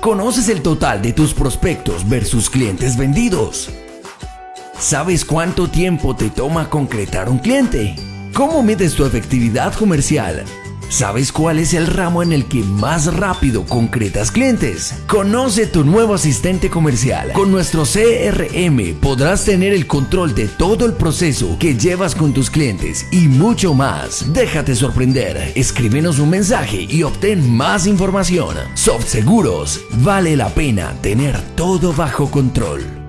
¿Conoces el total de tus prospectos versus clientes vendidos? ¿Sabes cuánto tiempo te toma concretar un cliente? ¿Cómo mides tu efectividad comercial? ¿Sabes cuál es el ramo en el que más rápido concretas clientes? Conoce tu nuevo asistente comercial. Con nuestro CRM podrás tener el control de todo el proceso que llevas con tus clientes y mucho más. Déjate sorprender. Escríbenos un mensaje y obtén más información. Soft Seguros. Vale la pena tener todo bajo control.